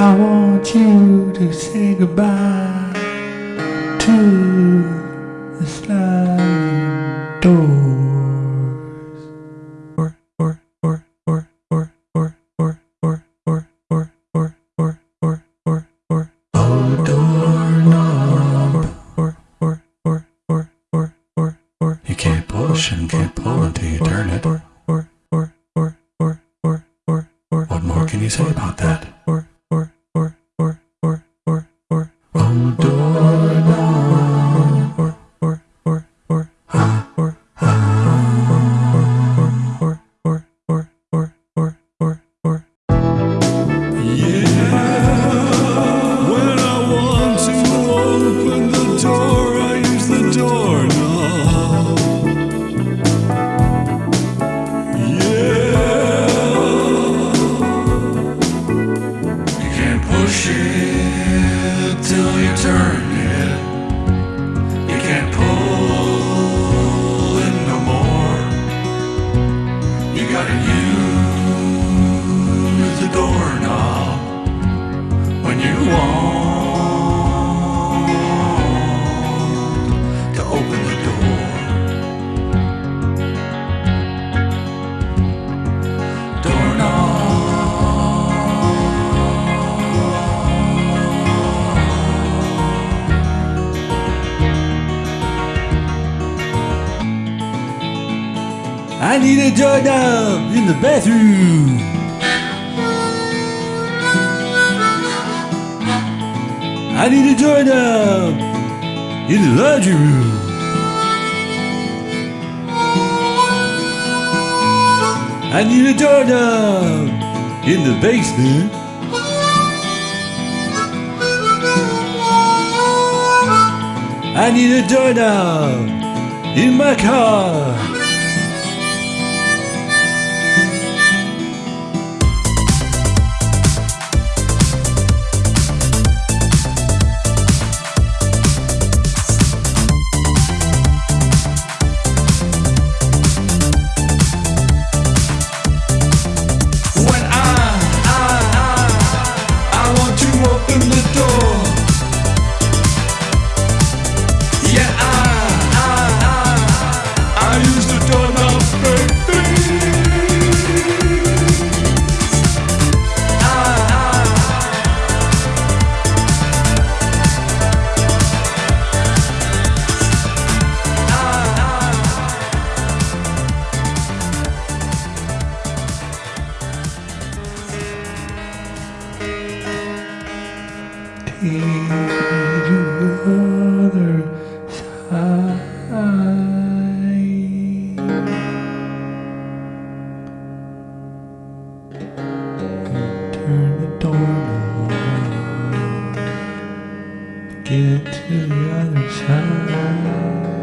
want you to say goodbye to the sliding doors. Or, or, or, or, or, or, or, or, or, or, or, or, or, or, or. Oh. Or, or, or, or, or, or, or. You can't push and can't pull until you turn it. Or, or, or, or, or, or, or, or. What more can you say about that? Or, return. I need a doorknob in the bathroom. I need a doorknob in the laundry room. I need a doorknob in the basement. I need a doorknob in my car. Get to the other side.